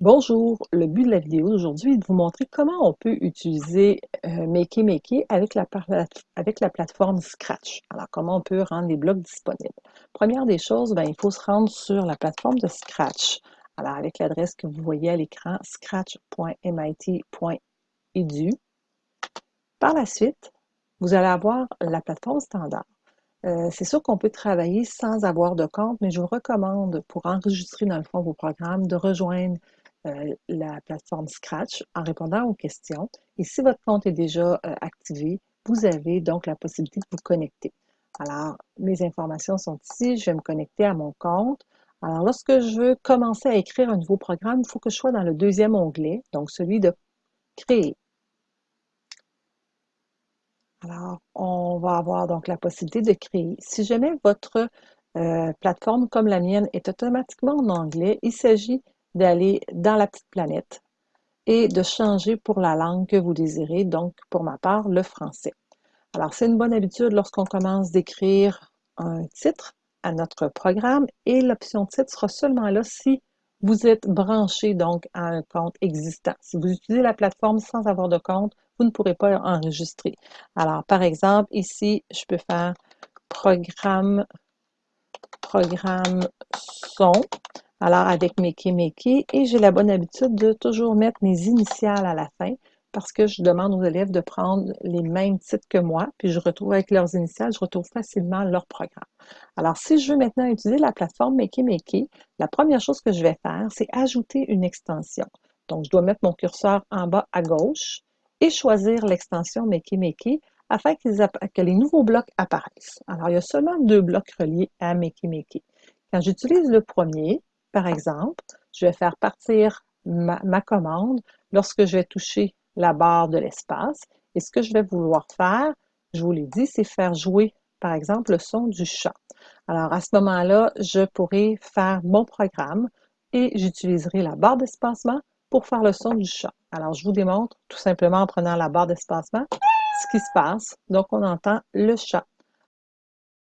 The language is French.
Bonjour, le but de la vidéo d'aujourd'hui est de vous montrer comment on peut utiliser euh, Makey Makey avec la, avec la plateforme Scratch. Alors, comment on peut rendre les blocs disponibles? Première des choses, ben, il faut se rendre sur la plateforme de Scratch. Alors, avec l'adresse que vous voyez à l'écran, scratch.mit.edu. Par la suite, vous allez avoir la plateforme standard. Euh, c'est sûr qu'on peut travailler sans avoir de compte, mais je vous recommande, pour enregistrer dans le fond vos programmes, de rejoindre euh, la plateforme Scratch en répondant aux questions. Et si votre compte est déjà euh, activé, vous avez donc la possibilité de vous connecter. Alors, mes informations sont ici. Je vais me connecter à mon compte. Alors, lorsque je veux commencer à écrire un nouveau programme, il faut que je sois dans le deuxième onglet, donc celui de Créer. Alors, on va avoir donc la possibilité de créer. Si jamais votre euh, plateforme comme la mienne est automatiquement en anglais, il s'agit d'aller dans la petite planète et de changer pour la langue que vous désirez, donc pour ma part, le français. Alors, c'est une bonne habitude lorsqu'on commence d'écrire un titre à notre programme et l'option titre sera seulement là si vous êtes branché donc à un compte existant. Si vous utilisez la plateforme sans avoir de compte, vous ne pourrez pas enregistrer. Alors, par exemple, ici, je peux faire programme, programme son. Alors, avec Mickey Mickey, et j'ai la bonne habitude de toujours mettre mes initiales à la fin parce que je demande aux élèves de prendre les mêmes titres que moi, puis je retrouve avec leurs initiales, je retrouve facilement leur programme. Alors, si je veux maintenant utiliser la plateforme Mickey Mickey, la première chose que je vais faire, c'est ajouter une extension. Donc, je dois mettre mon curseur en bas à gauche et choisir l'extension Mickey Mickey afin que les nouveaux blocs apparaissent. Alors, il y a seulement deux blocs reliés à Mickey Mickey. Quand j'utilise le premier, par exemple, je vais faire partir ma, commande lorsque je vais toucher la barre de l'espace. Et ce que je vais vouloir faire, je vous l'ai dit, c'est faire jouer, par exemple, le son du chat. Alors, à ce moment-là, je pourrai faire mon programme et j'utiliserai la barre d'espacement pour faire le son du chat. Alors, je vous démontre tout simplement en prenant la barre d'espacement ce qui se passe. Donc, on entend le chat.